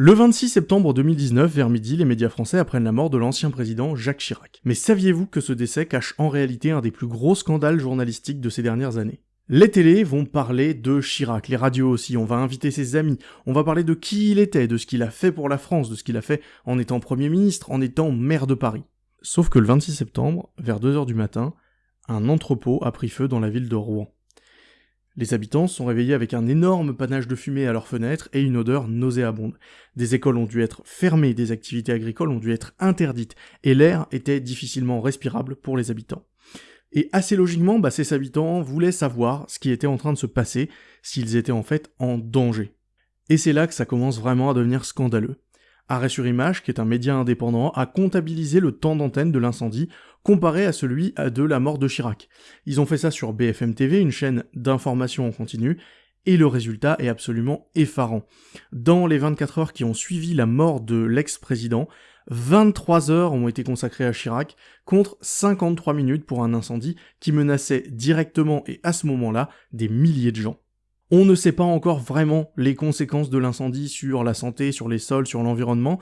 Le 26 septembre 2019, vers midi, les médias français apprennent la mort de l'ancien président Jacques Chirac. Mais saviez-vous que ce décès cache en réalité un des plus gros scandales journalistiques de ces dernières années? Les télés vont parler de Chirac, les radios aussi, on va inviter ses amis, on va parler de qui il était, de ce qu'il a fait pour la France, de ce qu'il a fait en étant Premier ministre, en étant maire de Paris. Sauf que le 26 septembre, vers 2h du matin, un entrepôt a pris feu dans la ville de Rouen. Les habitants sont réveillés avec un énorme panache de fumée à leurs fenêtres et une odeur nauséabonde. Des écoles ont dû être fermées, des activités agricoles ont dû être interdites, et l'air était difficilement respirable pour les habitants. Et assez logiquement, bah, ces habitants voulaient savoir ce qui était en train de se passer, s'ils étaient en fait en danger. Et c'est là que ça commence vraiment à devenir scandaleux. Arrêt sur Image, qui est un média indépendant, a comptabilisé le temps d'antenne de l'incendie comparé à celui de la mort de Chirac. Ils ont fait ça sur BFM TV, une chaîne d'information en continu, et le résultat est absolument effarant. Dans les 24 heures qui ont suivi la mort de l'ex-président, 23 heures ont été consacrées à Chirac, contre 53 minutes pour un incendie qui menaçait directement et à ce moment-là des milliers de gens. On ne sait pas encore vraiment les conséquences de l'incendie sur la santé, sur les sols, sur l'environnement.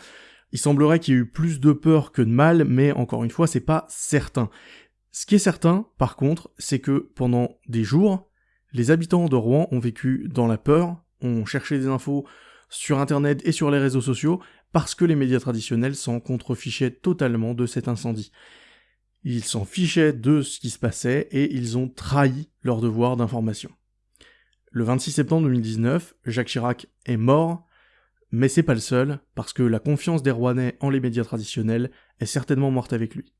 Il semblerait qu'il y ait eu plus de peur que de mal, mais encore une fois, c'est pas certain. Ce qui est certain, par contre, c'est que pendant des jours, les habitants de Rouen ont vécu dans la peur, ont cherché des infos sur internet et sur les réseaux sociaux, parce que les médias traditionnels s'en contrefichaient totalement de cet incendie. Ils s'en fichaient de ce qui se passait et ils ont trahi leur devoir d'information. Le 26 septembre 2019, Jacques Chirac est mort, mais c'est pas le seul, parce que la confiance des Rouennais en les médias traditionnels est certainement morte avec lui.